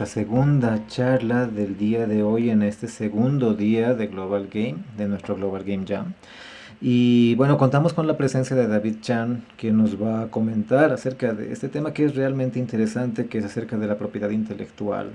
nuestra segunda charla del día de hoy en este segundo día de Global Game, de nuestro Global Game Jam. Y bueno, contamos con la presencia de David Chan, que nos va a comentar acerca de este tema que es realmente interesante, que es acerca de la propiedad intelectual.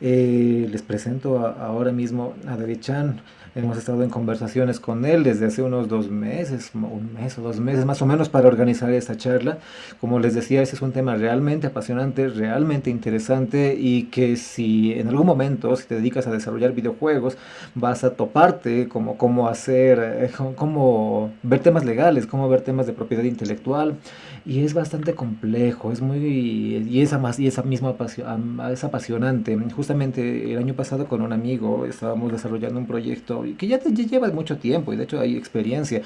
Eh, les presento ahora mismo a David Chan. Hemos estado en conversaciones con él desde hace unos dos meses, un mes o dos meses más o menos para organizar esta charla. Como les decía, ese es un tema realmente apasionante, realmente interesante y que si en algún momento, si te dedicas a desarrollar videojuegos, vas a toparte como cómo hacer, eh, cómo ver temas legales, cómo ver temas de propiedad intelectual y es bastante complejo, es muy, y más, y esa misma es apasionante. Justamente el año pasado con un amigo estábamos desarrollando un proyecto que ya, ya lleva mucho tiempo y de hecho hay experiencia,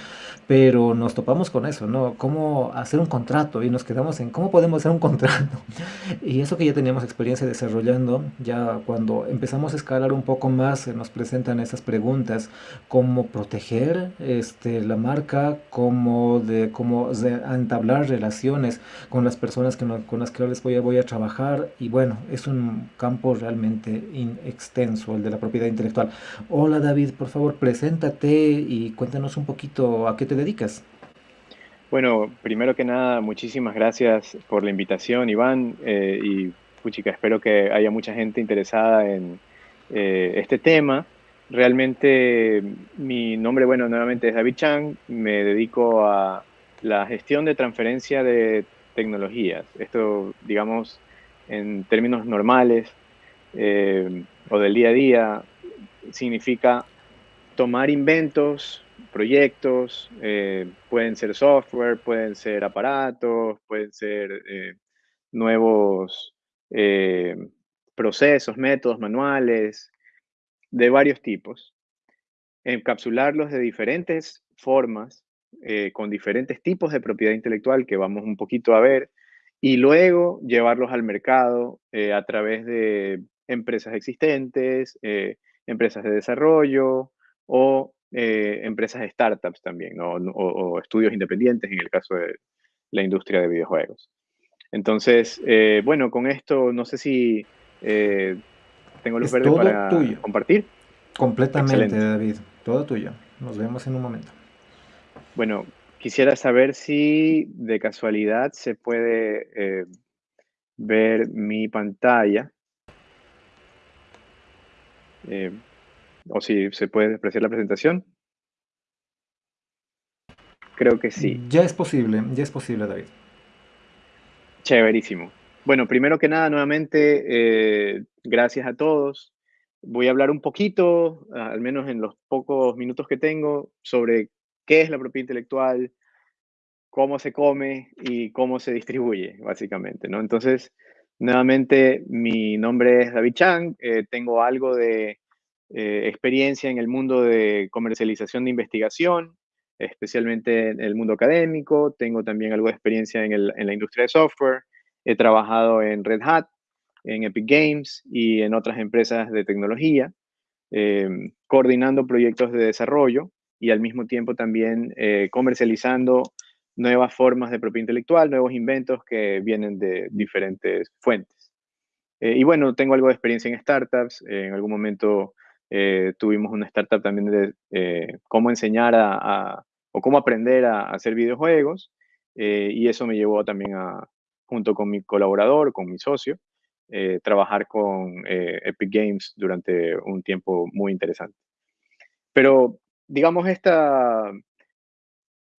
pero nos topamos con eso, ¿no? Cómo hacer un contrato y nos quedamos en cómo podemos hacer un contrato. Y eso que ya teníamos experiencia desarrollando, ya cuando empezamos a escalar un poco más, nos presentan esas preguntas, cómo proteger este, la marca, cómo, de, cómo entablar relaciones con las personas que con las que les voy a, voy a trabajar y bueno, es un campo realmente extenso el de la propiedad intelectual. Hola David, por favor, preséntate y cuéntanos un poquito a qué te dedicas. Bueno, primero que nada, muchísimas gracias por la invitación, Iván, eh, y puchica, espero que haya mucha gente interesada en eh, este tema. Realmente mi nombre, bueno, nuevamente es David Chang, me dedico a la gestión de transferencia de tecnologías. Esto, digamos, en términos normales eh, o del día a día, significa tomar inventos, proyectos, eh, pueden ser software, pueden ser aparatos, pueden ser eh, nuevos procesos, métodos, manuales, de varios tipos, encapsularlos de diferentes formas con diferentes tipos de propiedad intelectual que vamos un poquito a ver y luego llevarlos al mercado a través de empresas existentes, eh, empresas de desarrollo o empresas startups también, o, estudios independientes en el caso de la industria de videojuegos. Entonces, bueno, con esto no sé si tengo luz verde para compartir. Completamente, David. Todo tuyo. Nos vemos en un momento. Bueno, quisiera saber si de casualidad se puede eh, ver mi pantalla. Eh, o si se puede apreciar la presentación. Creo que sí. Ya es posible, ya es posible, David. Chéverísimo. Bueno, primero que nada, nuevamente, eh, gracias a todos. Voy a hablar un poquito, al menos en los pocos minutos que tengo, sobre qué es la propiedad intelectual, cómo se come y cómo se distribuye, básicamente, ¿no? Entonces, nuevamente, mi nombre es David Chang, eh, tengo algo de eh, experiencia en el mundo de comercialización de investigación, especialmente en el mundo académico, tengo también algo de experiencia en, en la industria de software, he trabajado en Red Hat, en Epic Games y en otras empresas de tecnología, eh, coordinando proyectos de desarrollo y al mismo tiempo también eh, comercializando nuevas formas de propiedad intelectual, nuevos inventos que vienen de diferentes fuentes. Eh, y bueno, tengo algo de experiencia en startups. en algún momento eh, tuvimos una startup también de cómo enseñar a, o cómo aprender a, hacer videojuegos. y eso me llevó también a, junto con mi colaborador, con mi socio, trabajar con Epic Games durante un tiempo muy interesante. Pero digamos, esta,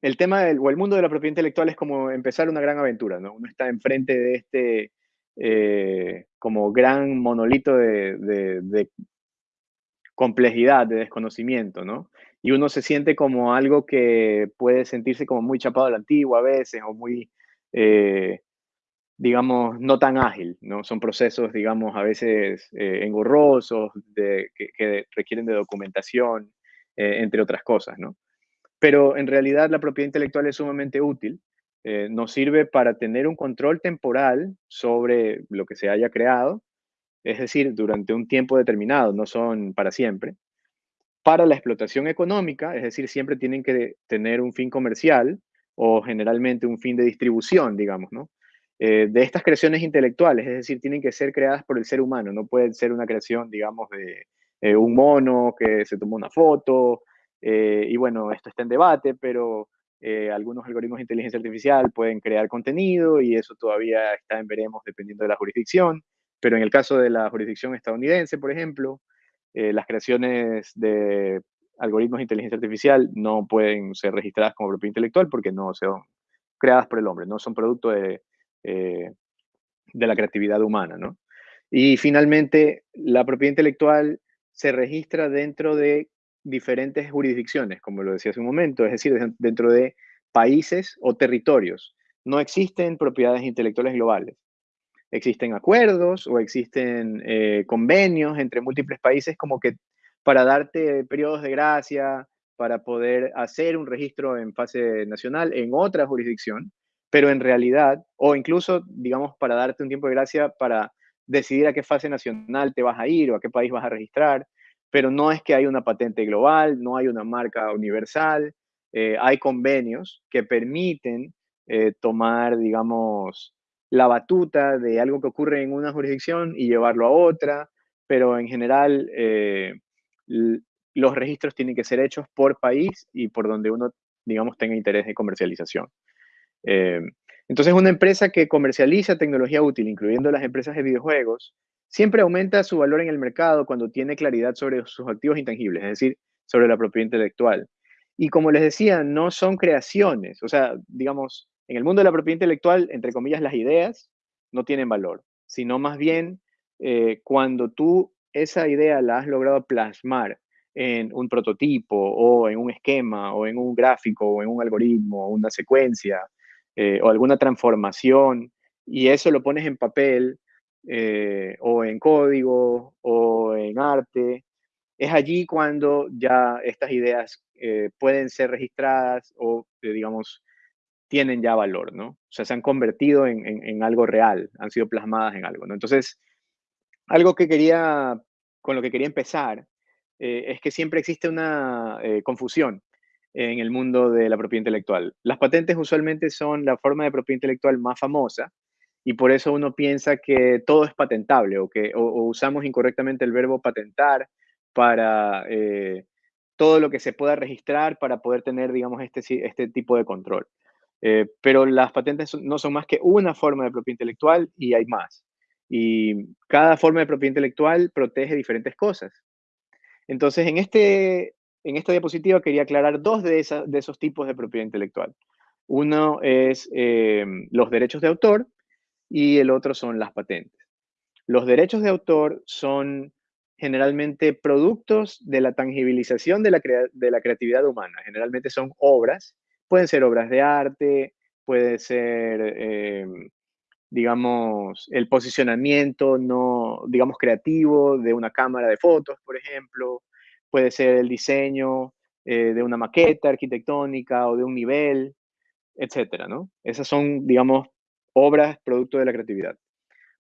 el tema del, o el mundo de la propiedad intelectual es como empezar una gran aventura, ¿no? Uno está enfrente de este eh, como gran monolito de, complejidad, de desconocimiento, ¿no? Y uno se siente como algo que puede sentirse como muy chapado a la antigua a veces, o muy, eh, digamos, no tan ágil, ¿no? Son procesos, digamos, a veces eh, engorrosos, que, requieren de documentación, eh, entre otras cosas, ¿no? Pero en realidad la propiedad intelectual es sumamente útil. Nos sirve para tener un control temporal sobre lo que se haya creado, es decir, durante un tiempo determinado, no son para siempre. Para la explotación económica, es decir, siempre tienen que tener un fin comercial o generalmente un fin de distribución, digamos, ¿no? eh, de estas creaciones intelectuales, es decir, tienen que ser creadas por el ser humano, no pueden ser una creación, digamos, de eh, un mono que se tomó una foto, eh, y bueno, esto está en debate, pero algunos algoritmos de inteligencia artificial pueden crear contenido y eso todavía está en veremos dependiendo de la jurisdicción, pero en el caso de la jurisdicción estadounidense, por ejemplo, las creaciones de algoritmos de inteligencia artificial no pueden ser registradas como propiedad intelectual porque no son creadas por el hombre, no son producto de, eh, de la creatividad humana, ¿no? Y finalmente, la propiedad intelectual se registra dentro de diferentes jurisdicciones, como lo decía hace un momento, es decir, dentro de países o territorios. No existen propiedades intelectuales globales. Existen acuerdos o existen eh, convenios entre múltiples países como que para darte periodos de gracia, para poder hacer un registro en fase nacional en otra jurisdicción, pero en realidad, o incluso, digamos, para darte un tiempo de gracia para decidir a qué fase nacional te vas a ir o a qué país vas a registrar, pero no es que hay una patente global, no hay una marca universal, eh, hay convenios que permiten eh, tomar, digamos, la batuta de algo que ocurre en una jurisdicción y llevarlo a otra, pero en general eh, los registros tienen que ser hechos por país y por donde uno, digamos, tenga interés de comercialización. Eh, entonces, una empresa que comercializa tecnología útil, incluyendo las empresas de videojuegos, siempre aumenta su valor en el mercado cuando tiene claridad sobre sus activos intangibles, es decir, sobre la propiedad intelectual. Y como les decía, no son creaciones, o sea, digamos, en el mundo de la propiedad intelectual, entre comillas, las ideas no tienen valor, sino más bien eh, cuando tú esa idea la has logrado plasmar en un prototipo o en un esquema o en un gráfico o en un algoritmo o una secuencia eh, o alguna transformación y eso lo pones en papel eh, o en código o en arte, es allí cuando ya estas ideas pueden ser registradas o, digamos, tienen ya valor, ¿no? O sea, se han convertido en, en, algo real, han sido plasmadas en algo, ¿no? Entonces, algo que quería, con lo que quería empezar, es que siempre existe una confusión en el mundo de la propiedad intelectual. Las patentes usualmente son la forma de propiedad intelectual más famosa y por eso uno piensa que todo es patentable o que usamos incorrectamente el verbo patentar para eh, todo lo que se pueda registrar para poder tener, digamos, este, este tipo de control. Eh, pero las patentes no son más que una forma de propiedad intelectual y hay más. Y cada forma de propiedad intelectual protege diferentes cosas. Entonces, en este en esta diapositiva quería aclarar dos de, esos tipos de propiedad intelectual. Uno es eh, los derechos de autor y el otro son las patentes. Los derechos de autor son generalmente productos de la tangibilización de la creatividad humana. Generalmente son obras, pueden ser obras de arte, puede ser, eh, digamos, el posicionamiento no, digamos, creativo de una cámara de fotos, por ejemplo, puede ser el diseño eh, de una maqueta arquitectónica o de un nivel, etcétera, ¿no? Esas son, digamos, obras producto de la creatividad.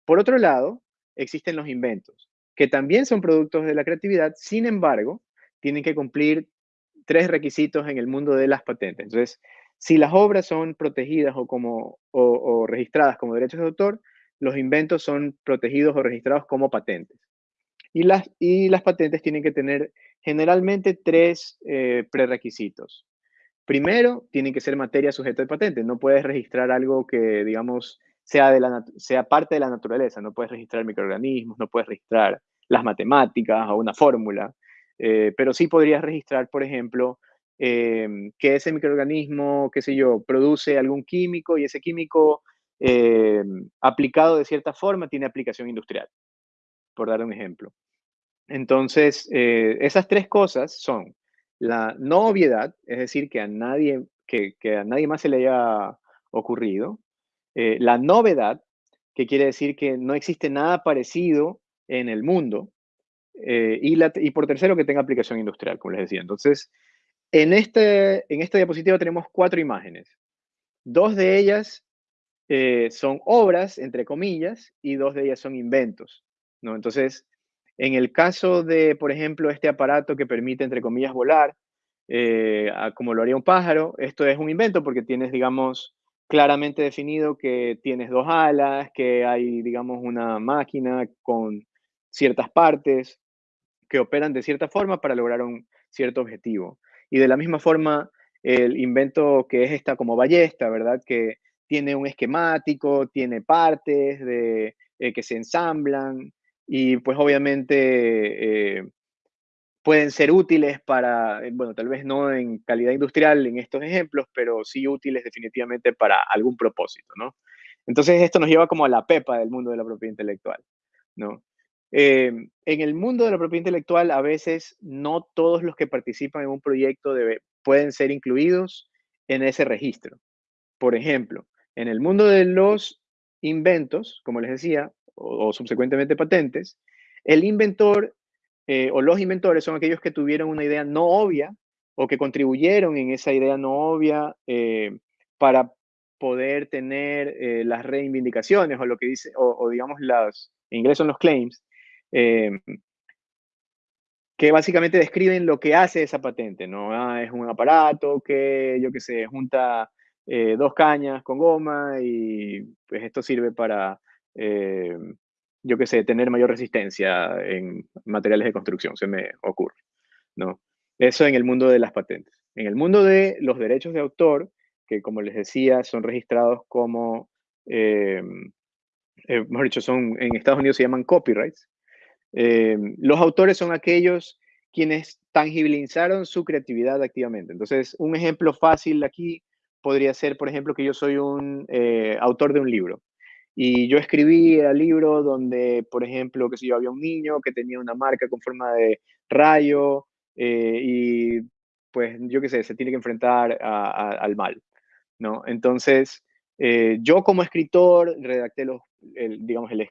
Por otro lado, existen los inventos, que también son productos de la creatividad, sin embargo, tienen que cumplir tres requisitos en el mundo de las patentes. Entonces, si las obras son protegidas o, como, o registradas como derechos de autor, los inventos son protegidos o registrados como patentes. Y las, y las patentes tienen que tener generalmente tres eh, prerequisitos. Primero, tienen que ser materia sujeta de patente. No puedes registrar algo que, digamos, sea, de la, sea parte de la naturaleza. No puedes registrar microorganismos, no puedes registrar las matemáticas o una fórmula. Eh, pero sí podrías registrar, por ejemplo, em, que ese microorganismo, qué sé yo, produce algún químico y ese químico em, aplicado de cierta forma tiene aplicación industrial, por dar un ejemplo. Entonces, eh, esas tres cosas son la no obviedad, es decir, que a nadie, que, a nadie más se le haya ocurrido, eh, la novedad, que quiere decir que no existe nada parecido en el mundo, eh, y, la, y, por tercero, que tenga aplicación industrial, como les decía. Entonces, en, este, en esta diapositiva tenemos cuatro imágenes. Dos de ellas son obras, entre comillas, y dos de ellas son inventos. ¿no? Entonces, en el caso de, por ejemplo, este aparato que permite, entre comillas, volar, eh, como lo haría un pájaro, esto es un invento porque tienes, digamos, claramente definido que tienes dos alas, que hay, digamos, una máquina con ciertas partes que operan de cierta forma para lograr un cierto objetivo. Y de la misma forma, el invento que es esta como ballesta, ¿verdad? Que tiene un esquemático, tiene partes de, eh, que se ensamblan y pues obviamente eh, pueden ser útiles para, eh, bueno, tal vez no en calidad industrial en estos ejemplos, pero sí útiles definitivamente para algún propósito, ¿no? Entonces esto nos lleva como a la pepa del mundo de la propiedad intelectual, ¿no? En el mundo de la propiedad intelectual, a veces no todos los que participan en un proyecto pueden ser incluidos en ese registro. Por ejemplo, en el mundo de los inventos, como les decía, o, subsecuentemente patentes, el inventor eh, o los inventores son aquellos que tuvieron una idea no obvia o que contribuyeron en esa idea no obvia eh, para poder tener eh, las reivindicaciones o lo que dice, o, digamos las, en inglés son los claims, que básicamente describen lo que hace esa patente, ¿no? Ah, es un aparato que, yo qué sé, junta eh, dos cañas con goma y pues esto sirve para, eh, yo qué sé, tener mayor resistencia en materiales de construcción, se me ocurre, ¿no? Eso en el mundo de las patentes. En el mundo de los derechos de autor, que como les decía, son registrados como, eh, mejor dicho, son, en Estados Unidos se llaman copyrights. Los autores son aquellos quienes tangibilizaron su creatividad activamente. Entonces, un ejemplo fácil aquí podría ser, por ejemplo, que yo soy un eh, autor de un libro. Y yo escribí el libro donde, por ejemplo, que si yo había un niño que tenía una marca con forma de rayo eh, y pues yo qué sé, se tiene que enfrentar al mal, ¿no? Entonces, eh, yo como escritor redacté los, digamos, el,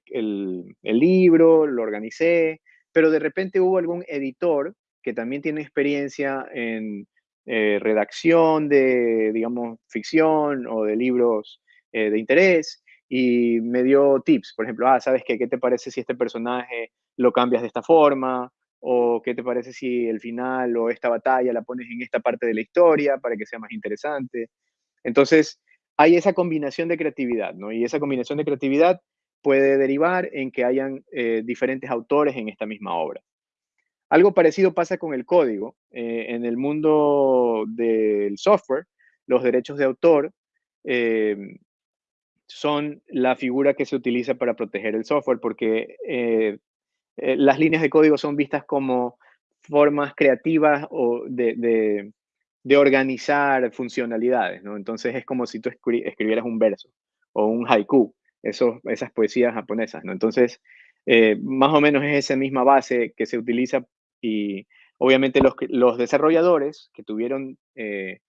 el libro, lo organicé, pero de repente hubo algún editor que también tiene experiencia en eh, redacción de, digamos, ficción o de libros eh, de interés y me dio tips, por ejemplo, ah, ¿sabes qué? ¿Qué te parece si este personaje lo cambias de esta forma? ¿O qué te parece si el final o esta batalla la pones en esta parte de la historia para que sea más interesante? Entonces, hay esa combinación de creatividad, ¿no? Y esa combinación de creatividad puede derivar en que hayan eh, diferentes autores en esta misma obra. Algo parecido pasa con el código. Eh, en el mundo del software, los derechos de autor eh, son la figura que se utiliza para proteger el software porque las líneas de código son vistas como formas creativas o de, organizar funcionalidades, ¿no? Entonces es como si tú escribieras un verso o un haiku, esas poesías japonesas, ¿no? Entonces, más o menos es esa misma base que se utiliza y obviamente los, los desarrolladores que tuvieron, eh,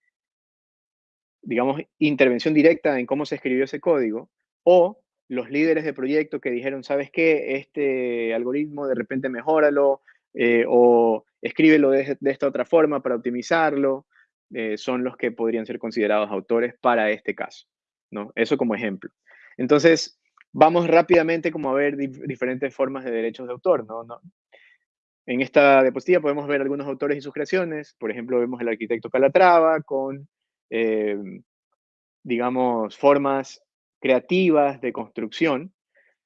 digamos, intervención directa en cómo se escribió ese código, o los líderes de proyecto que dijeron, ¿sabes qué? Este algoritmo de repente mejóralo, eh, o escríbelo de, esta otra forma para optimizarlo, eh, son los que podrían ser considerados autores para este caso, ¿no? Eso como ejemplo. Entonces, vamos rápidamente como a ver diferentes formas de derechos de autor, ¿no? ¿no? En esta diapositiva podemos ver algunos autores y sus creaciones. Por ejemplo, vemos el arquitecto Calatrava con, eh, digamos, formas creativas de construcción.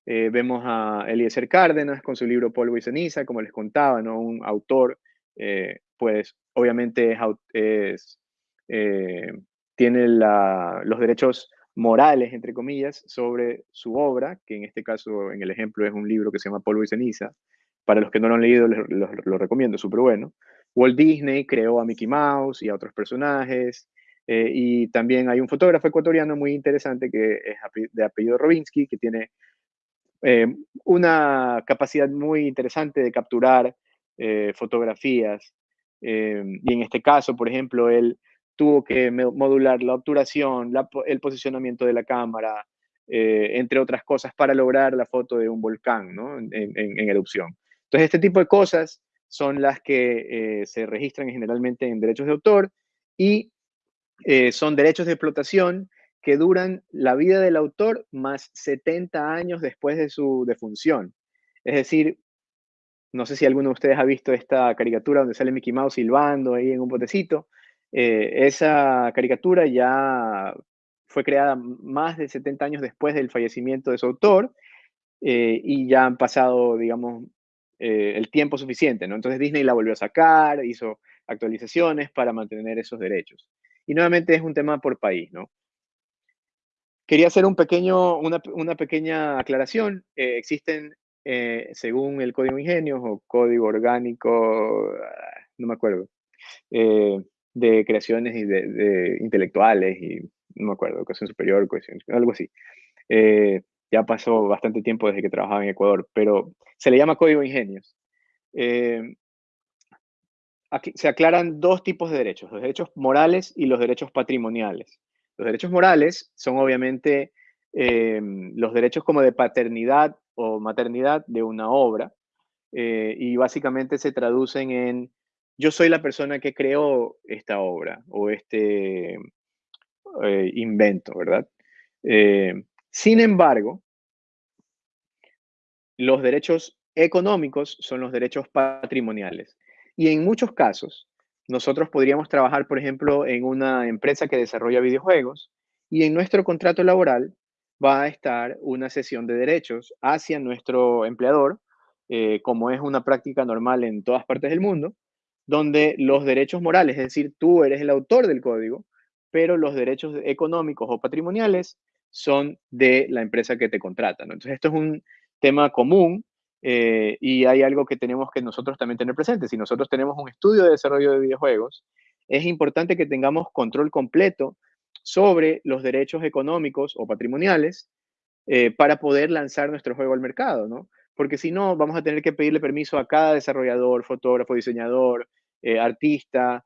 Eh, vemos a Eliezer Cárdenas con su libro Polvo y Ceniza, como les contaba, ¿no? un autor, pues obviamente es, tiene los derechos morales, entre comillas, sobre su obra, que en este caso, en el ejemplo, es un libro que se llama Polvo y Ceniza, para los que no lo han leído, lo, recomiendo, súper bueno. Walt Disney creó a Mickey Mouse y a otros personajes. Eh, y también hay un fotógrafo ecuatoriano muy interesante que es de apellido Robinsky, que tiene eh, una capacidad muy interesante de capturar eh, fotografías. Y en este caso, por ejemplo, él tuvo que modular la obturación, el posicionamiento de la cámara, entre otras cosas, para lograr la foto de un volcán ¿no? en erupción. Entonces, este tipo de cosas son las que eh, se registran generalmente en derechos de autor y eh, son derechos de explotación que duran la vida del autor más 70 años después de su defunción. Es decir, no sé si alguno de ustedes ha visto esta caricatura donde sale Mickey Mouse silbando ahí en un botecito. Eh, esa caricatura ya fue creada más de 70 años después del fallecimiento de su autor eh, y ya han pasado, digamos, eh, el tiempo suficiente, ¿no? Entonces Disney la volvió a sacar, hizo actualizaciones para mantener esos derechos. Y nuevamente es un tema por país, ¿no? Quería hacer una, pequeña aclaración. Existen, según el Código Ingenios o Código Orgánico, no me acuerdo, de creaciones y de, intelectuales y no me acuerdo, educación superior, algo así ya pasó bastante tiempo desde que trabajaba en Ecuador, pero se le llama código ingenios. Eh, aquí se aclaran dos tipos de derechos, los derechos morales y los derechos patrimoniales. Los derechos morales son obviamente eh, los derechos como de paternidad o maternidad de una obra eh, y básicamente se traducen en yo soy la persona que creó esta obra o este invento, ¿verdad? Sin embargo, los derechos económicos son los derechos patrimoniales. Y en muchos casos, nosotros podríamos trabajar, por ejemplo, en una empresa que desarrolla videojuegos y en nuestro contrato laboral va a estar una sesión de derechos hacia nuestro empleador, eh, como es una práctica normal en todas partes del mundo, donde los derechos morales, es decir, tú eres el autor del código, pero los derechos económicos o patrimoniales son de la empresa que te contrata. Entonces, esto es un tema común eh, y hay algo que tenemos que nosotros también tener presente. Si nosotros tenemos un estudio de desarrollo de videojuegos, es importante que tengamos control completo sobre los derechos económicos o patrimoniales eh, para poder lanzar nuestro juego al mercado, ¿no? Porque si no, vamos a tener que pedirle permiso a cada desarrollador, fotógrafo, diseñador, eh, artista,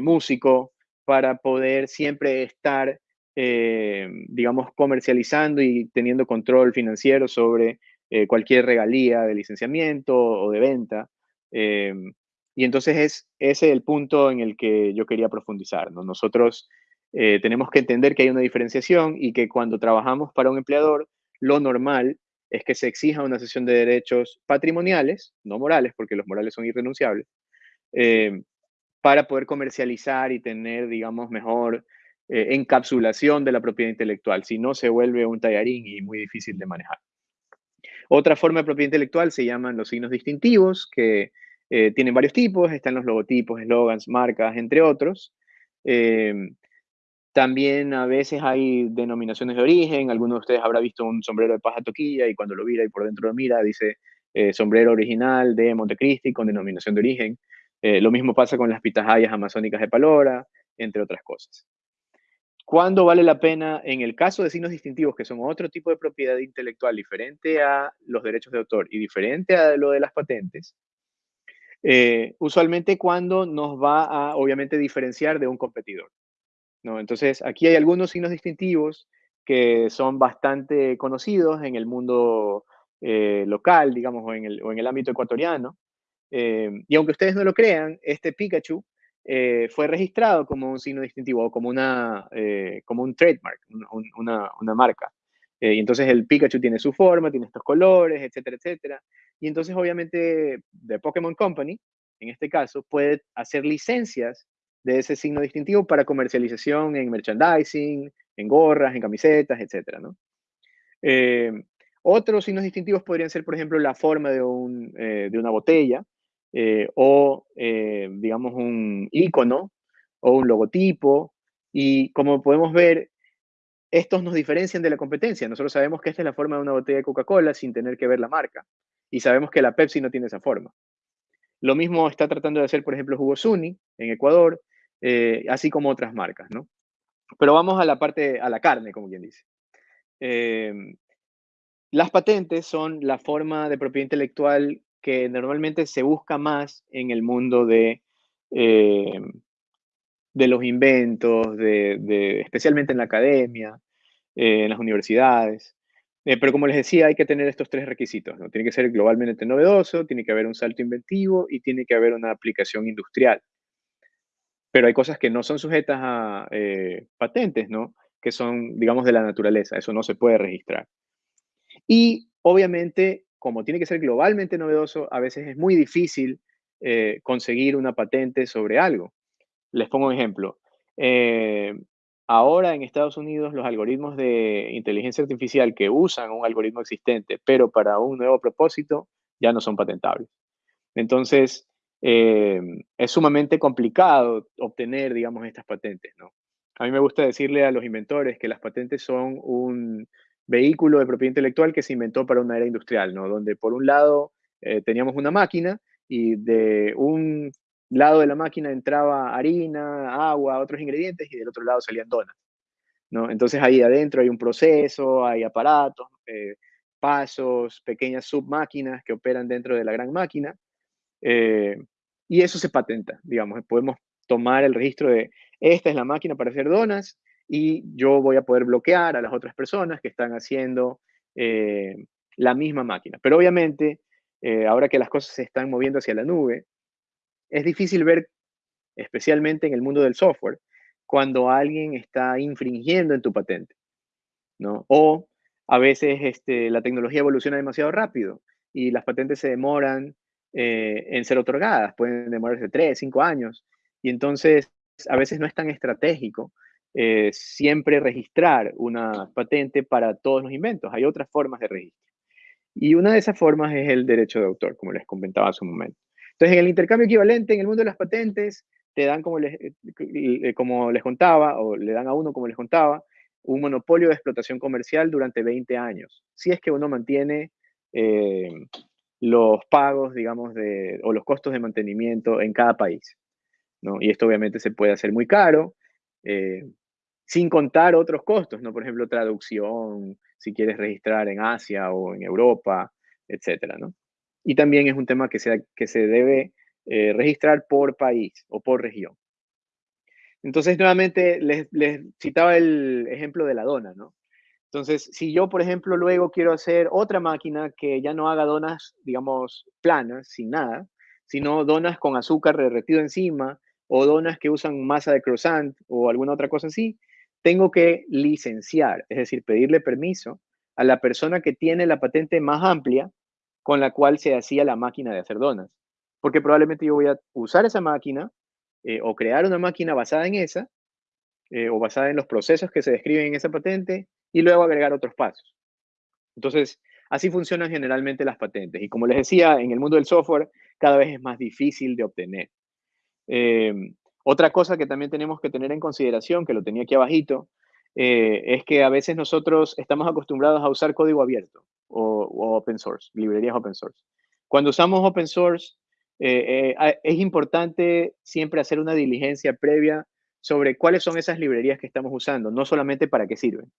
músico, para poder siempre estar eh, digamos, comercializando y teniendo control financiero sobre eh, cualquier regalía de licenciamiento o de venta. Eh, y entonces es ese el punto en el que yo quería profundizar. Nosotros tenemos que entender que hay una diferenciación y que cuando trabajamos para un empleador, lo normal es que se exija una sesión de derechos patrimoniales, no morales, porque los morales son irrenunciables, para poder comercializar y tener, digamos, mejor eh, encapsulación de la propiedad intelectual, si no se vuelve un tallarín y muy difícil de manejar. Otra forma de propiedad intelectual se llaman los signos distintivos, que eh, tienen varios tipos, están los logotipos, eslogans, marcas, entre otros. También a veces hay denominaciones de origen, algunos de ustedes habrá visto un sombrero de paja toquilla y cuando lo mira y por dentro lo mira dice eh, sombrero original de Montecristi con denominación de origen. lo mismo pasa con las pitahayas amazónicas de Palora, entre otras cosas. ¿Cuándo vale la pena, en el caso de signos distintivos, que son otro tipo de propiedad intelectual diferente a los derechos de autor y diferente a lo de las patentes? Eh, usualmente cuando nos va a, obviamente, diferenciar de un competidor. Entonces, aquí hay algunos signos distintivos que son bastante conocidos en el mundo eh, local, digamos, o en, el, ámbito ecuatoriano. Eh, y aunque ustedes no lo crean, este Pikachu eh, fue registrado como un signo distintivo o como, una, como un trademark, una, una marca. Y entonces el Pikachu tiene su forma, tiene estos colores, etcétera, etcétera. Y entonces obviamente The Pokémon Company, en este caso, puede hacer licencias de ese signo distintivo para comercialización en merchandising, en gorras, en camisetas, etcétera, ¿no? otros signos distintivos podrían ser, por ejemplo, la forma de, un, de una botella, eh, o, eh, digamos, un icono o un logotipo. Y como podemos ver, estos nos diferencian de la competencia. Nosotros sabemos que esta es la forma de una botella de Coca-Cola sin tener que ver la marca. Y sabemos que la Pepsi no tiene esa forma. Lo mismo está tratando de hacer, por ejemplo, Jugo Suni en Ecuador, eh, así como otras marcas, ¿no? Pero vamos a la parte, a la carne, como quien dice. las patentes son la forma de propiedad intelectual que normalmente se busca más en el mundo de, eh, de los inventos, de, especialmente en la academia, eh, en las universidades. Eh, pero como les decía, hay que tener estos tres requisitos. ¿no? Tiene que ser globalmente novedoso, tiene que haber un salto inventivo y tiene que haber una aplicación industrial. Pero hay cosas que no son sujetas a patentes, ¿no? que son, digamos, de la naturaleza. Eso no se puede registrar. Y obviamente como tiene que ser globalmente novedoso, a veces es muy difícil eh, conseguir una patente sobre algo. Les pongo un ejemplo. Eh, ahora en Estados Unidos los algoritmos de inteligencia artificial que usan un algoritmo existente, pero para un nuevo propósito, ya no son patentables. Entonces, eh, es sumamente complicado obtener, digamos, estas patentes, ¿no? A mí me gusta decirle a los inventores que las patentes son un vehículo de propiedad intelectual que se inventó para una era industrial, ¿no? Donde por un lado eh, teníamos una máquina y de un lado de la máquina entraba harina, agua, otros ingredientes y del otro lado salían donas. ¿no? Entonces ahí adentro hay un proceso, hay aparatos, eh, pasos, pequeñas submáquinas que operan dentro de la gran máquina. Eh, y eso se patenta, digamos, podemos tomar el registro de esta es la máquina para hacer donas y yo voy a poder bloquear a las otras personas que están haciendo eh, la misma máquina. Pero obviamente, ahora que las cosas se están moviendo hacia la nube, es difícil ver, especialmente en el mundo del software, cuando alguien está infringiendo en tu patente, ¿no? O a veces este, la tecnología evoluciona demasiado rápido y las patentes se demoran eh, en ser otorgadas, pueden demorarse tres, cinco años, y entonces a veces no es tan estratégico eh, siempre registrar una patente para todos los inventos. Hay otras formas de registro. Y una de esas formas es el derecho de autor, como les comentaba hace un momento. Entonces, en el intercambio equivalente, en el mundo de las patentes, te dan, como les, eh, como les contaba, o le dan a uno, como les contaba, un monopolio de explotación comercial durante 20 años, si es que uno mantiene los pagos, digamos, de, o los costos de mantenimiento en cada país. ¿no? Y esto obviamente se puede hacer muy caro, sin contar otros costos, ¿no? Por ejemplo, traducción, si quieres registrar en Asia o en Europa, etcétera, ¿no? Y también es un tema que se, que se debe eh, registrar por país o por región. Entonces, nuevamente, les, citaba el ejemplo de la dona, ¿no? Entonces, si yo, por ejemplo, luego quiero hacer otra máquina que ya no haga donas, digamos, planas, sin nada, sino donas con azúcar derretido encima o donas que usan masa de croissant o alguna otra cosa así, tengo que licenciar, es decir, pedirle permiso a la persona que tiene la patente más amplia con la cual se hacía la máquina de hacer donas. Porque probablemente yo voy a usar esa máquina eh, o crear una máquina basada en esa eh, o basada en los procesos que se describen en esa patente y luego agregar otros pasos. Entonces, así funcionan generalmente las patentes. Y como les decía, en el mundo del software cada vez es más difícil de obtener. Em, otra cosa que también tenemos que tener en consideración, que lo tenía aquí abajito, eh, es que a veces nosotros estamos acostumbrados a usar código abierto o, open source, librerías open source. Cuando usamos open source, eh, eh, es importante siempre hacer una diligencia previa sobre cuáles son esas librerías que estamos usando, no solamente para qué sirven.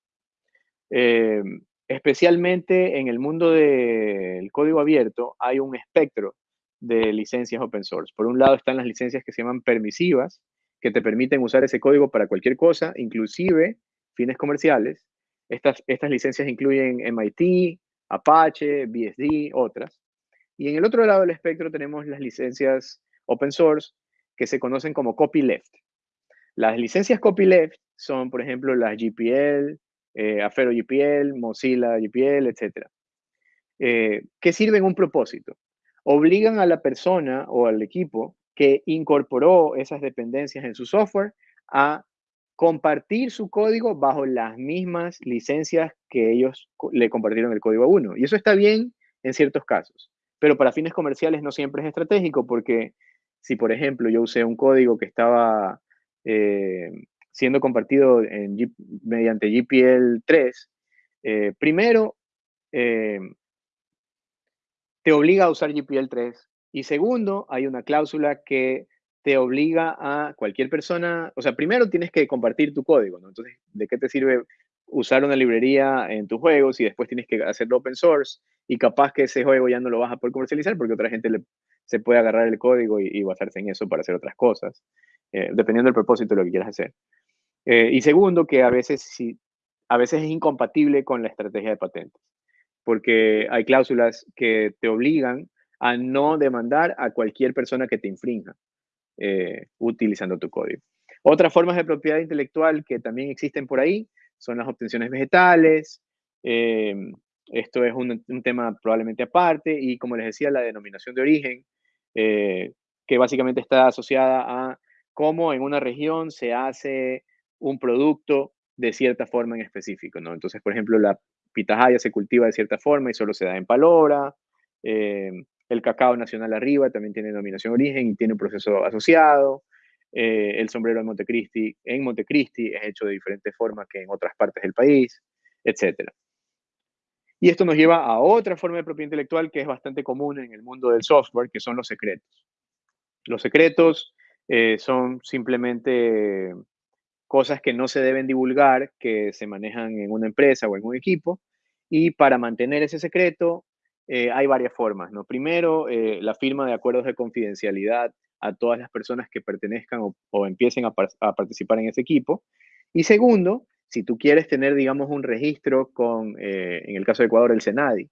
Eh, especialmente en el mundo del código abierto hay un espectro de licencias open source. Por un lado están las licencias que se llaman permisivas, que te permiten usar ese código para cualquier cosa, inclusive fines comerciales. Estas, estas licencias incluyen MIT, Apache, BSD, otras. Y en el otro lado del espectro tenemos las licencias open source que se conocen como copyleft. Las licencias copyleft son, por ejemplo, las GPL, eh, Afero GPL, Mozilla GPL, etc. Eh, que sirven un propósito. Obligan a la persona o al equipo que incorporó esas dependencias en su software a compartir su código bajo las mismas licencias que ellos le compartieron el código a uno. Y eso está bien en ciertos casos, pero para fines comerciales no siempre es estratégico porque si, por ejemplo, yo usé un código que estaba eh, siendo compartido mediante GPL 3, eh, primero, eh, te obliga a usar GPL 3 y segundo, hay una cláusula que te obliga a cualquier persona, o sea, primero tienes que compartir tu código, ¿no? Entonces, ¿de qué te sirve usar una librería en tus juegos y después tienes que hacerlo open source y capaz que ese juego ya no lo vas a poder comercializar porque otra gente se puede agarrar el código y, basarse en eso para hacer otras cosas, eh, dependiendo del propósito de lo que quieras hacer. Eh, y segundo, que a veces, sí, a veces es incompatible con la estrategia de patentes, porque hay cláusulas que te obligan a no demandar a cualquier persona que te infrinja. Eh, utilizando tu código. Otras formas de propiedad intelectual que también existen por ahí son las obtenciones vegetales. Em, esto es un, tema probablemente aparte y como les decía, la denominación de origen, eh, que básicamente está asociada a cómo en una región se hace un producto de cierta forma en específico, ¿no? Entonces, por ejemplo, la pitahaya se cultiva de cierta forma y solo se da en Palora. Eh, el cacao nacional arriba también tiene denominación origen y tiene un proceso asociado. Eh, el sombrero en Montecristi, en Montecristi es hecho de diferentes formas que en otras partes del país, etc. Y esto nos lleva a otra forma de propiedad intelectual que es bastante común en el mundo del software, que son los secretos. Los secretos eh, son simplemente cosas que no se deben divulgar, que se manejan en una empresa o en un equipo, y para mantener ese secreto eh, hay varias formas. ¿no? Primero, eh, la firma de acuerdos de confidencialidad a todas las personas que pertenezcan o, empiecen a, participar en ese equipo. Y segundo, si tú quieres tener, digamos, un registro con, en el caso de Ecuador, el SENADI,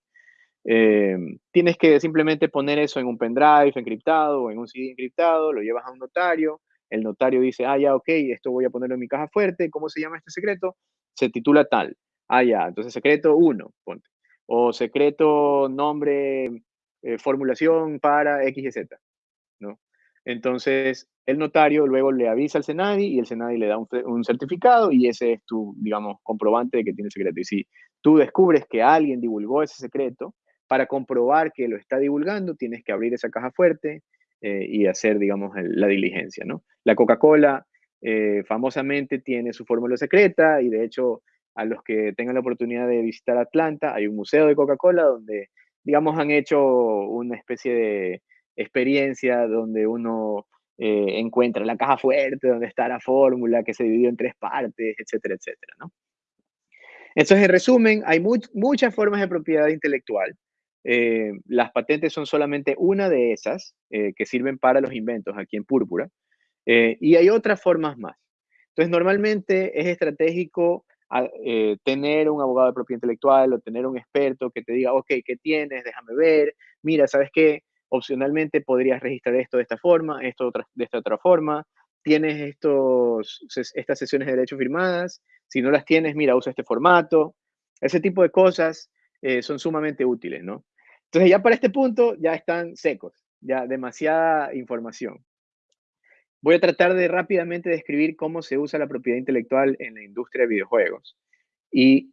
eh, tienes que simplemente poner eso en un pendrive encriptado o en un CD encriptado, lo llevas a un notario, el notario dice, ah, ya, ok, esto voy a ponerlo en mi caja fuerte, ¿cómo se llama este secreto? Se titula tal. Ah, ya, entonces secreto 1, ponte. O secreto nombre, eh, formulación para X y Z, ¿no? Entonces, el notario luego le avisa al SENADI y el SENADI le da un, un, certificado y ese es tu, digamos, comprobante de que tiene secreto. Y si tú descubres que alguien divulgó ese secreto, para comprobar que lo está divulgando, tienes que abrir esa caja fuerte eh, y hacer, digamos, la diligencia, ¿no? La Coca-Cola eh, famosamente tiene su fórmula secreta y de hecho a los que tengan la oportunidad de visitar Atlanta, hay un museo de Coca-Cola donde, digamos, han hecho una especie de experiencia donde uno eh, encuentra la caja fuerte, donde está la fórmula que se dividió en tres partes, etcétera, etcétera, ¿no? Entonces, en resumen, hay muchas formas de propiedad intelectual. Eh, las patentes son solamente una de esas eh, que sirven para los inventos aquí en Púrpura. Eh, y hay otras formas más. Entonces, normalmente es estratégico ah, tener un abogado de propiedad intelectual o tener un experto que te diga, ok, ¿qué tienes? Déjame ver. Mira, ¿sabes qué? Opcionalmente podrías registrar esto de esta forma, esto de esta otra forma. Tienes estos, estas sesiones de derecho firmadas. Si no las tienes, mira, usa este formato. Ese tipo de cosas son sumamente útiles, ¿no? Entonces ya para este punto ya están secos, ya demasiada información. Voy a tratar de rápidamente describir cómo se usa la propiedad intelectual en la industria de videojuegos. Y,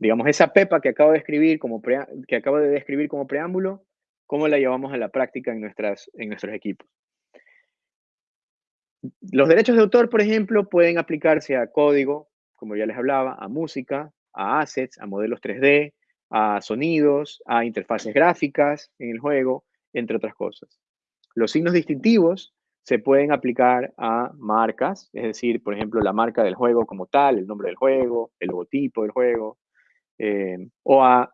digamos, esa pepa que acabo de escribir como, que acabo de describir como preámbulo, cómo la llevamos a la práctica en, nuestras, en nuestros equipos. Los derechos de autor, por ejemplo, pueden aplicarse a código, como ya les hablaba, a música, a assets, a modelos 3D, a sonidos, a interfaces gráficas en el juego, entre otras cosas. Los signos distintivos se pueden aplicar a marcas, es decir, por ejemplo, la marca del juego como tal, el nombre del juego, el logotipo del juego, eh, o a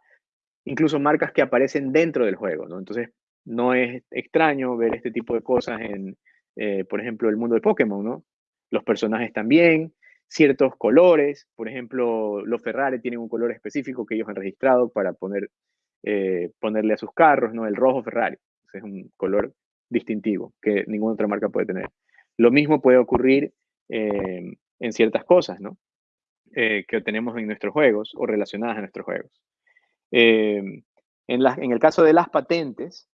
incluso marcas que aparecen dentro del juego, ¿no? Entonces, no es extraño ver este tipo de cosas en, eh, por ejemplo, el mundo de Pokémon, ¿no? Los personajes también, ciertos colores, por ejemplo, los Ferrari tienen un color específico que ellos han registrado para poner, eh, ponerle a sus carros, ¿no? El rojo Ferrari, es un color distintivo que ninguna otra marca puede tener. Lo mismo puede ocurrir eh, en ciertas cosas, ¿no? Eh, que tenemos en nuestros juegos o relacionadas a nuestros juegos. en, en el caso de las patentes,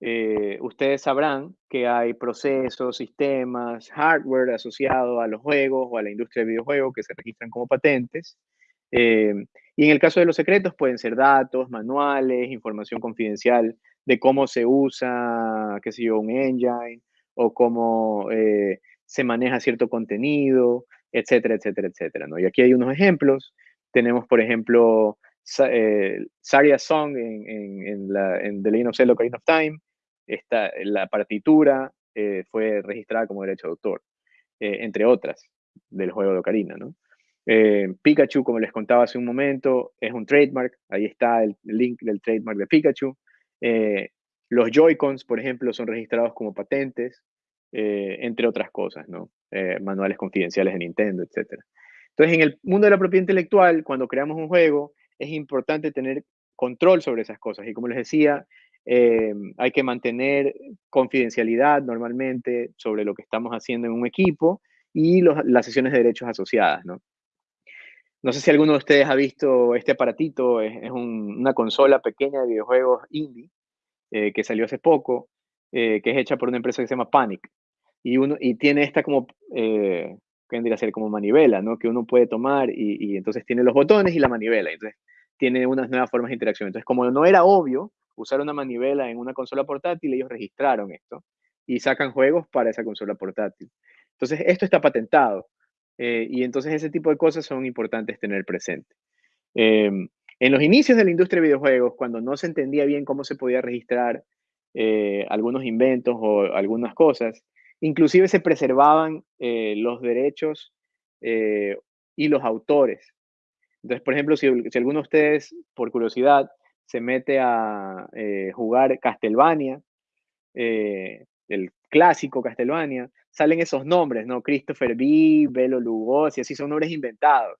eh, ustedes sabrán que hay procesos, sistemas, hardware asociado a los juegos o a la industria de videojuegos que se registran como patentes. Eh, y en el caso de los secretos pueden ser datos, manuales, información confidencial de cómo se usa, qué sé yo, un engine o cómo eh, se maneja cierto contenido, etcétera, etcétera, etcétera. ¿no? Y aquí hay unos ejemplos. Tenemos, por ejemplo, Saria Song en, en, la, en The Legend of Zelda Ocarina of Time, esta, la partitura eh, fue registrada como derecho de autor, eh, entre otras, del juego de Ocarina, ¿no? Eh, Pikachu, como les contaba hace un momento, es un trademark, ahí está el link del trademark de Pikachu. los Joy-Cons, por ejemplo, son registrados como patentes, entre otras cosas, ¿no? manuales confidenciales de Nintendo, etc. Entonces, en el mundo de la propiedad intelectual, cuando creamos un juego, es importante tener control sobre esas cosas. Y como les decía, eh, hay que mantener confidencialidad normalmente sobre lo que estamos haciendo en un equipo y las sesiones de derechos asociadas, ¿no? No sé si alguno de ustedes ha visto este aparatito, es, una consola pequeña de videojuegos indie eh, que salió hace poco, eh, que es hecha por una empresa que se llama Panic. Y, uno, y tiene esta como que vendría a ser como manivela, ¿no? Que uno puede tomar y, y entonces tiene los botones y la manivela. Entonces tiene unas nuevas formas de interacción. Entonces, como no era obvio usar una manivela en una consola portátil, ellos registraron esto y sacan juegos para esa consola portátil. Entonces, esto está patentado. Eh, y entonces ese tipo de cosas son importantes tener presente. Em, en los inicios de la industria de videojuegos, cuando no se entendía bien cómo se podía registrar eh, algunos inventos o algunas cosas, inclusive se preservaban eh, los derechos y los autores. Entonces, por ejemplo, si, si, alguno de ustedes, por curiosidad, se mete a jugar Castlevania, el clásico Castlevania, salen esos nombres, ¿no? Christopher B., Belo Lugosi, así son nombres inventados,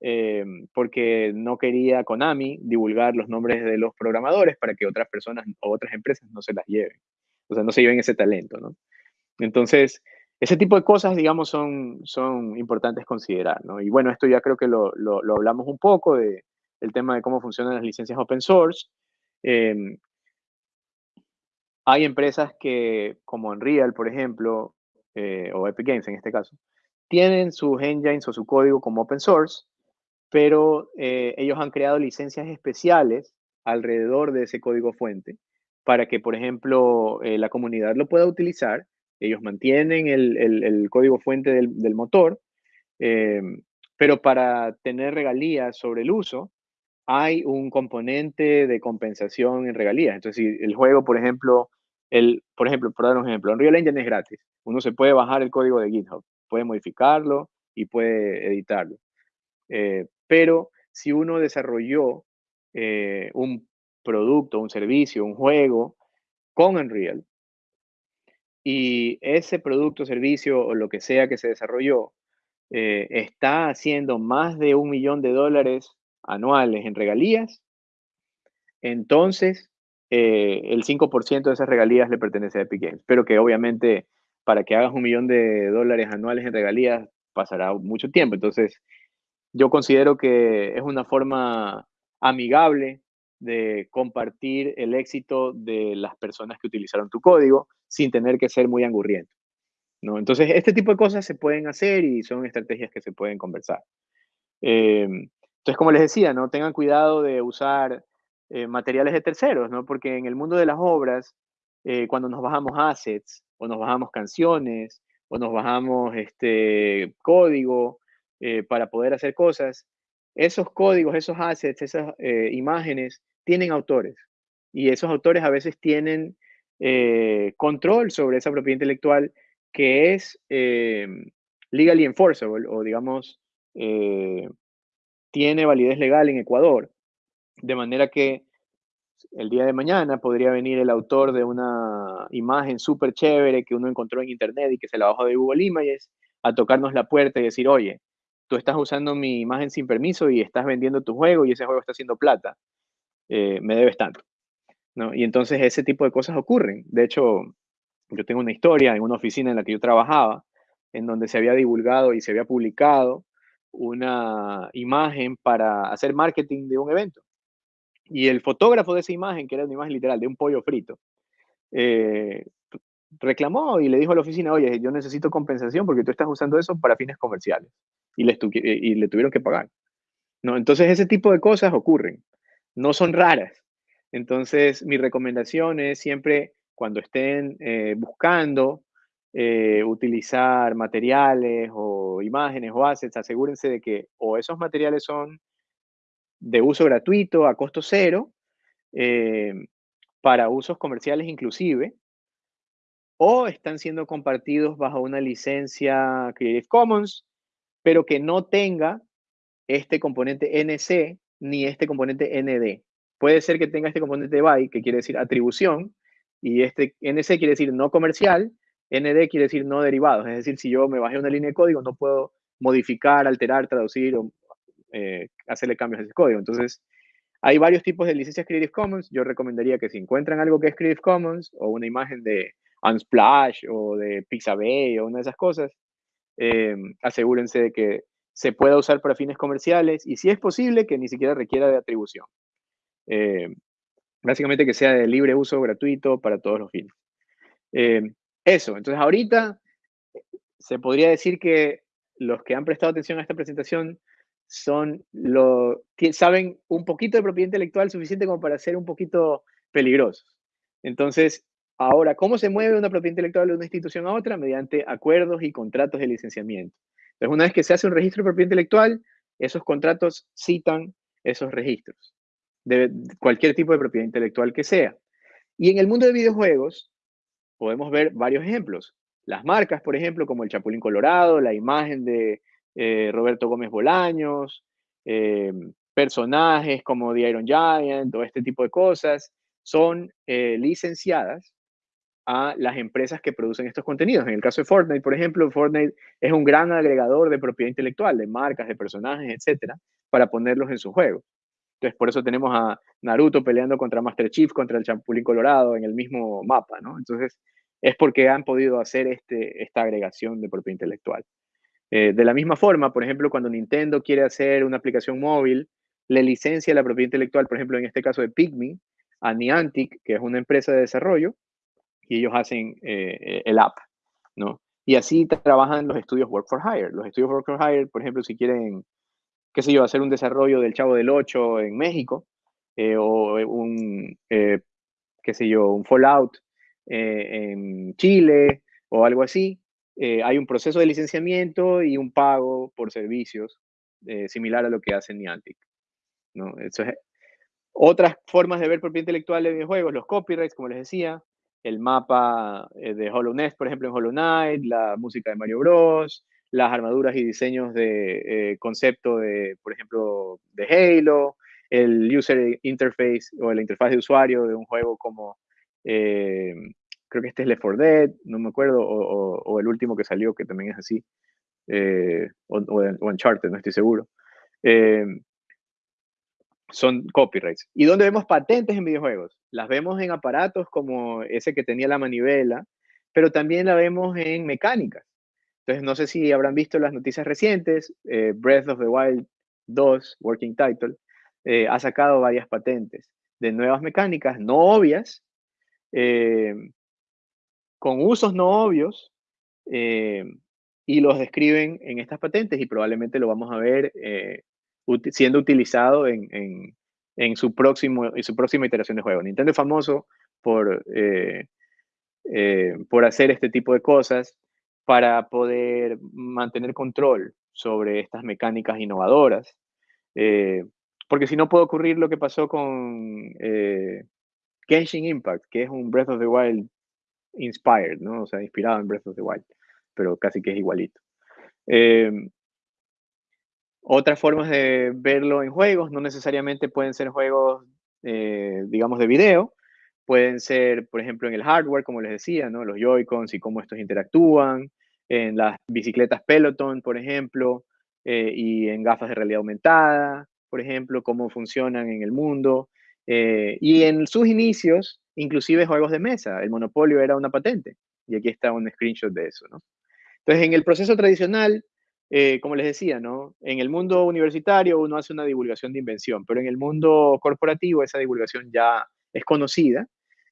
eh, porque no quería Konami divulgar los nombres de los programadores para que otras personas o otras empresas no se las lleven, o sea, no se lleven ese talento, ¿no? Entonces, ese tipo de cosas, digamos, son, son importantes considerar, ¿no? Y bueno, esto ya creo que lo, lo, hablamos un poco, de, el tema de cómo funcionan las licencias open source. Eh, hay empresas que, como Unreal, por ejemplo, eh, o Epic Games en este caso, tienen sus engines o su código como open source, pero eh, ellos han creado licencias especiales alrededor de ese código fuente para que, por ejemplo, eh, la comunidad lo pueda utilizar. Ellos mantienen el, código fuente del, del motor, pero para tener regalías sobre el uso, hay un componente de compensación en regalías. Entonces, si el juego, por ejemplo, el, por ejemplo, por dar un ejemplo, Unreal Engine es gratis. Uno se puede bajar el código de GitHub, puede modificarlo y puede editarlo. Eh, pero si uno desarrolló eh, un producto, un servicio, un juego con Unreal, y ese producto, servicio o lo que sea que se desarrolló eh, está haciendo más de un millón de dólares anuales en regalías, entonces eh, el 5% de esas regalías le pertenece a Epic pero que obviamente para que hagas un millón de dólares anuales en regalías pasará mucho tiempo. Entonces, yo considero que es una forma amigable de compartir el éxito de las personas que utilizaron tu código sin tener que ser muy angurriento. ¿no? Entonces, este tipo de cosas se pueden hacer y son estrategias que se pueden conversar. Eh, entonces, como les decía, no tengan cuidado de usar eh, materiales de terceros, ¿no? Porque en el mundo de las obras, eh, cuando nos bajamos assets, o nos bajamos canciones, o nos bajamos este, código eh, para poder hacer cosas, esos códigos, esos assets, esas imágenes, tienen autores. Y esos autores a veces tienen control sobre esa propiedad intelectual que es legally enforceable, o digamos, tiene validez legal en Ecuador. De manera que el día de mañana podría venir el autor de una imagen súper chévere que uno encontró en internet y que se la bajó de Google Images a tocarnos la puerta y decir, oye, tú estás usando mi imagen sin permiso y estás vendiendo tu juego y ese juego está haciendo plata, eh, me debes tanto. ¿no? Y entonces ese tipo de cosas ocurren. De hecho, yo tengo una historia en una oficina en la que yo trabajaba, en donde se había divulgado y se había publicado una imagen para hacer marketing de un evento. Y el fotógrafo de esa imagen, que era una imagen literal de un pollo frito, eh, reclamó y le dijo a la oficina, oye, yo necesito compensación porque tú estás usando eso para fines comerciales. Y le, y le tuvieron que pagar. ¿no? Entonces, ese tipo de cosas ocurren. No son raras. Entonces, mi recomendación es siempre, cuando estén eh, buscando eh, utilizar materiales o imágenes o assets, asegúrense de que o esos materiales son de uso gratuito a costo cero, eh, para usos comerciales inclusive, o están siendo compartidos bajo una licencia Creative Commons, pero que no tenga este componente NC ni este componente ND. Puede ser que tenga este componente BY, que quiere decir atribución, y este NC quiere decir no comercial, ND quiere decir no derivados. Es decir, si yo me bajé una línea de código, no puedo modificar, alterar, traducir o eh, hacerle cambios a ese código. Entonces, hay varios tipos de licencias Creative Commons. Yo recomendaría que si encuentran algo que es Creative Commons o una imagen de Unsplash o de Pixabay o una de esas cosas, eh, asegúrense de que se pueda usar para fines comerciales y si es posible que ni siquiera requiera de atribución. Eh, básicamente que sea de libre uso, gratuito para todos los fines. Eso, entonces ahorita se podría decir que los que han prestado atención a esta presentación son lo, saben un poquito de propiedad intelectual suficiente como para ser un poquito peligrosos. Entonces, ahora, ¿cómo se mueve una propiedad intelectual de una institución a otra? Mediante acuerdos y contratos de licenciamiento. Entonces, una vez que se hace un registro de propiedad intelectual, esos contratos citan esos registros de cualquier tipo de propiedad intelectual que sea. Y en el mundo de videojuegos podemos ver varios ejemplos. Las marcas, por ejemplo, como el Chapulín Colorado, la imagen de eh, Roberto Gómez Bolaños, eh, personajes como The Iron Giant o este tipo de cosas, son eh, licenciadas a las empresas que producen estos contenidos. En el caso de Fortnite, por ejemplo, Fortnite es un gran agregador de propiedad intelectual, de marcas, de personajes, etcétera, para ponerlos en su juego. Entonces, por eso tenemos a Naruto peleando contra Master Chief, contra el Champulín Colorado en el mismo mapa, ¿no? Entonces, es porque han podido hacer este, esta agregación de propiedad intelectual. Eh, de la misma forma, por ejemplo, cuando Nintendo quiere hacer una aplicación móvil, le licencia la propiedad intelectual, por ejemplo, en este caso de Pikmin, a Niantic, que es una empresa de desarrollo, y ellos hacen eh, el app, ¿no? Y así trabajan los estudios Work for Hire. Los estudios Work for Hire, por ejemplo, si quieren qué sé yo, hacer un desarrollo del Chavo del 8 en México, eh, o un, eh, qué sé yo, un Fallout eh, en Chile, o algo así, hay un proceso de licenciamiento y un pago por servicios similar a lo que hace Niantic. ¿no? otras formas de ver propiedad intelectual de videojuegos, los copyrights, como les decía, el mapa de Hollow Knight, por ejemplo, en Hollow Knight, la música de Mario Bros., las armaduras y diseños de eh, concepto de, por ejemplo, de Halo, el user interface o la interfaz de usuario de un juego como, eh, creo que este es Left 4 Dead, no me acuerdo, o, el último que salió que también es así, eh, o, o, Uncharted, no estoy seguro. son copyrights. ¿Y dónde vemos patentes en videojuegos? Las vemos en aparatos como ese que tenía la manivela, pero también la vemos en mecánicas. Entonces, no sé si habrán visto las noticias recientes, eh, Breath of the Wild 2, Working Title, eh, ha sacado varias patentes de nuevas mecánicas no obvias, eh, con usos no obvios, y los describen en estas patentes y probablemente lo vamos a ver siendo utilizado en, en, su próximo, su próxima iteración de juego. Nintendo es famoso por, por hacer este tipo de cosas para poder mantener control sobre estas mecánicas innovadoras. Eh, porque si no puede ocurrir lo que pasó con eh, Genshin Impact, que es un Breath of the Wild inspired, ¿no? O sea, inspirado en Breath of the Wild, pero casi que es igualito. Eh, otras formas de verlo en juegos, no necesariamente pueden ser juegos, digamos, de video, pueden ser, por ejemplo, en el hardware, como les decía, ¿no? Los Joy-Cons y cómo estos interactúan, en las bicicletas Peloton, por ejemplo, eh, y en gafas de realidad aumentada, por ejemplo, cómo funcionan en el mundo. Eh, y en sus inicios, inclusive juegos de mesa. El monopolio era una patente. Y aquí está un screenshot de eso, ¿no? Entonces, en el proceso tradicional, eh, como les decía, ¿no? En el mundo universitario uno hace una divulgación de invención, pero en el mundo corporativo esa divulgación ya es conocida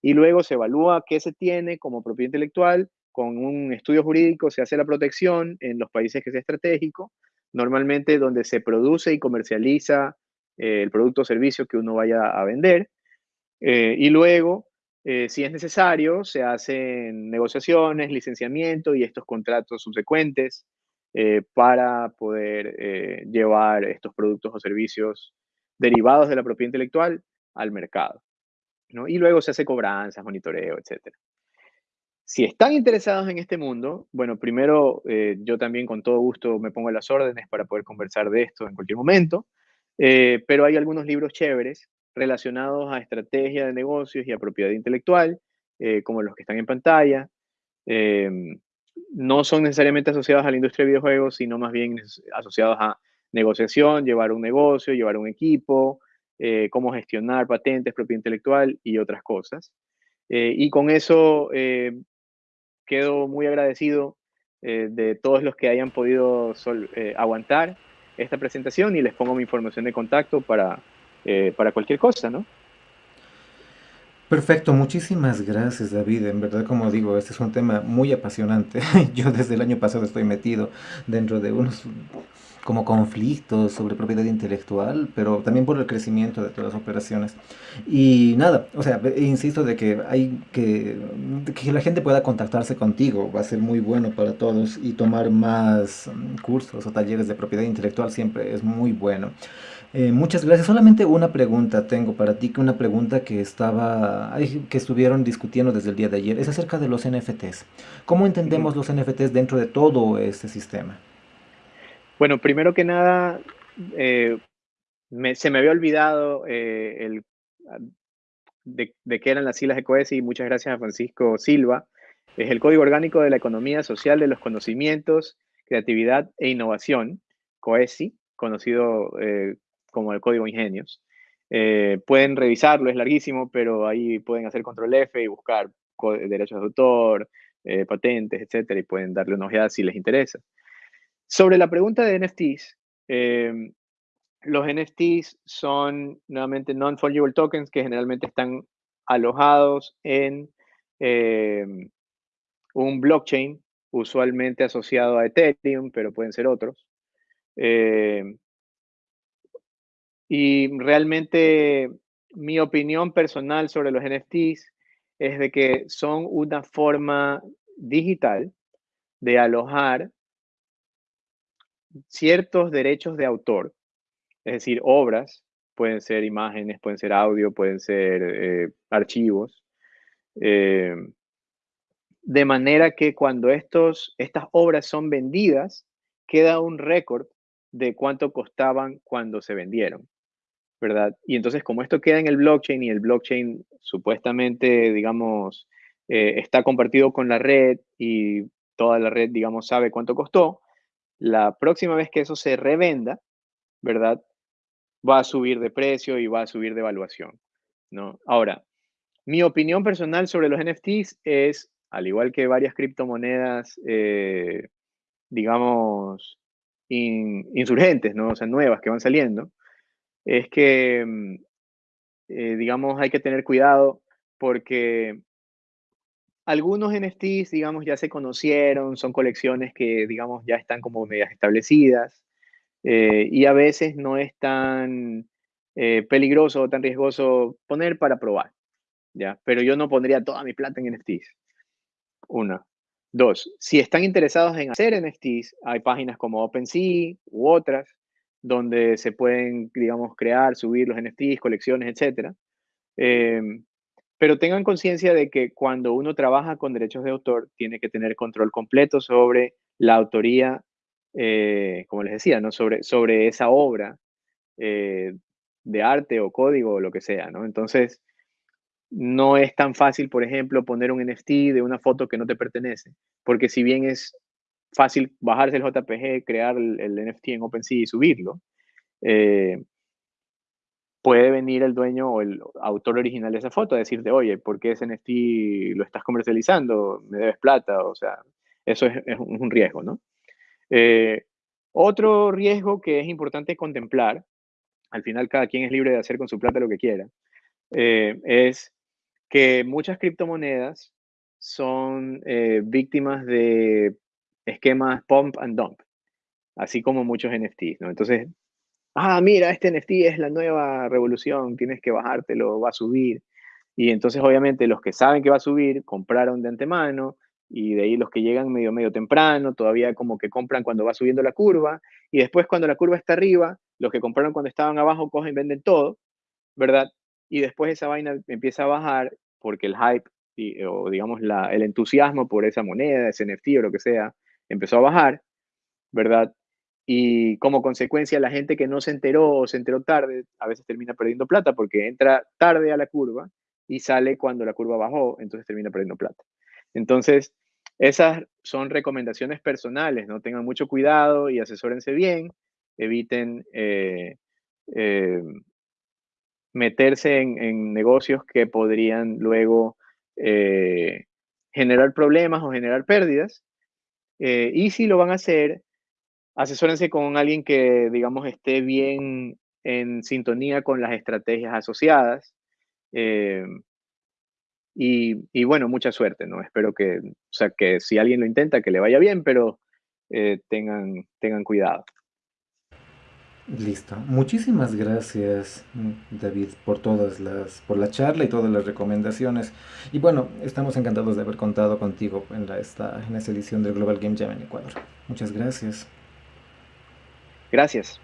y luego se evalúa qué se tiene como propiedad intelectual con un estudio jurídico se hace la protección en los países que sea estratégico, normalmente donde se produce y comercializa eh, el producto o servicio que uno vaya a vender. Eh, y luego, eh, si es necesario, se hacen negociaciones, licenciamiento y estos contratos subsecuentes para poder llevar estos productos o servicios derivados de la propiedad intelectual al mercado. ¿No? Y luego se hace cobranzas, monitoreo, etcétera. Si están interesados en este mundo, bueno, primero eh, yo también con todo gusto me pongo las órdenes para poder conversar de esto en cualquier momento, eh, pero hay algunos libros chéveres relacionados a estrategia de negocios y a propiedad intelectual, eh, como los que están en pantalla. no son necesariamente asociados a la industria de videojuegos, sino más bien asociados a negociación, llevar un negocio, llevar un equipo, cómo gestionar patentes, propiedad intelectual y otras cosas. y con eso quedo muy agradecido eh, de todos los que hayan podido eh, aguantar esta presentación y les pongo mi información de contacto para, eh, para cualquier cosa, ¿no? Perfecto, muchísimas gracias David. En verdad, como digo, este es un tema muy apasionante. Yo desde el año pasado estoy metido dentro de unos como conflictos sobre propiedad intelectual, pero también por el crecimiento de todas las operaciones. Y nada, o sea, insisto de que hay que, que la gente pueda contactarse contigo, va a ser muy bueno para todos y tomar más mm, cursos o talleres de propiedad intelectual siempre es muy bueno. Eh, muchas gracias. Solamente una pregunta tengo para ti, que una pregunta que estaba, que estuvieron discutiendo desde el día de ayer, es acerca de los NFTs. ¿Cómo entendemos los NFTs dentro de todo este sistema? Bueno, primero que nada, eh, se me había olvidado eh, el, de, de qué eran las siglas de COESI muchas gracias a Francisco Silva. Es el Código Orgánico de la Economía Social de los Conocimientos, Creatividad e Innovación, COESI, conocido eh, como el Código Ingenios. Pueden revisarlo, es larguísimo, pero ahí pueden hacer control F y buscar derechos de autor, patentes, etcétera, y pueden darle una ojeada si les interesa. Sobre la pregunta de NFTs, em, los NFTs son nuevamente non-fungible tokens que generalmente están alojados en em, un blockchain, usualmente asociado a Ethereum, pero pueden ser otros. Em, y realmente mi opinión personal sobre los NFTs es de que son una forma digital de alojar ciertos derechos de autor Es decir, obras, pueden ser imágenes, pueden ser audio, pueden ser eh, archivos, eh, de manera que cuando estos, estas obras son vendidas, queda un récord de cuánto costaban cuando se vendieron, ¿verdad? Y entonces como esto queda en el blockchain y el blockchain supuestamente, digamos, eh, está compartido con la red y toda la red, digamos, sabe cuánto costó, la próxima vez que eso se revenda, ¿verdad? va a subir de precio y va a subir de evaluación, ¿no? Ahora, mi opinión personal sobre los NFTs es, al igual que varias criptomonedas, eh, digamos, in- insurgentes, ¿no? O sea, nuevas que van saliendo, es que, mm, eh, digamos, hay que tener cuidado porque algunos NFTs, digamos, ya se conocieron, son colecciones que, digamos, ya están como medias establecidas eh, y a veces no es tan eh, peligroso o tan riesgoso poner para probar, ¿ya? Pero yo no pondría toda mi plata en NFTs, una. Dos, si están interesados en hacer NFTs, hay páginas como OpenSea u otras donde se pueden, digamos, crear, subir los NFTs, colecciones, etcétera. Em, pero tengan conciencia de que cuando uno trabaja con derechos de autor, tiene que tener control completo sobre la autoría, eh, como les decía, ¿no? Sobre, sobre esa obra eh, de arte o código o lo que sea, ¿no? Entonces, no es tan fácil, por ejemplo, poner un NFT de una foto que no te pertenece, porque si bien es fácil bajarse el JPG, crear el, NFT en OpenSea y subirlo, eh, puede venir el dueño o el autor original de esa foto a decirte, oye, ¿por qué ese NFT lo estás comercializando? Me debes plata, o sea, eso es, un riesgo, ¿no? Eh, otro riesgo que es importante contemplar, al final cada quien es libre de hacer con su plata lo que quiera, eh, es que muchas criptomonedas son eh, víctimas de esquemas pump and dump, así como muchos NFTs, ¿no? Entonces, ah, mira, este NFT es la nueva revolución, tienes que bajártelo, va a subir. Y entonces, obviamente, los que saben que va a subir, compraron de antemano, y de ahí los que llegan medio, medio temprano, todavía como que compran cuando va subiendo la curva, y después cuando la curva está arriba, los que compraron cuando estaban abajo cogen, venden todo, ¿verdad? Y después esa vaina empieza a bajar porque el hype, y- o digamos el entusiasmo por esa moneda, ese NFT o lo que sea, empezó a bajar, ¿verdad? Y como consecuencia, la gente que no se enteró o se enteró tarde, a veces termina perdiendo plata porque entra tarde a la curva y sale cuando la curva bajó, entonces termina perdiendo plata. Entonces, esas son recomendaciones personales, ¿no? Tengan mucho cuidado y asesórense bien, eviten eh, eh, meterse en, negocios que podrían luego eh, generar problemas o generar pérdidas. Y si lo van a hacer, asesórense con alguien que, digamos, esté bien en sintonía con las estrategias asociadas. Eh, Y, bueno, mucha suerte, ¿no? Espero que, o sea, que si alguien lo intenta, que le vaya bien, pero eh, tengan, tengan cuidado. Listo. Muchísimas gracias, David, por todas las, por la charla y todas las recomendaciones. Y bueno, estamos encantados de haber contado contigo en, la, esta, en esta edición del Global Game Jam en Ecuador. Muchas gracias. Gracias.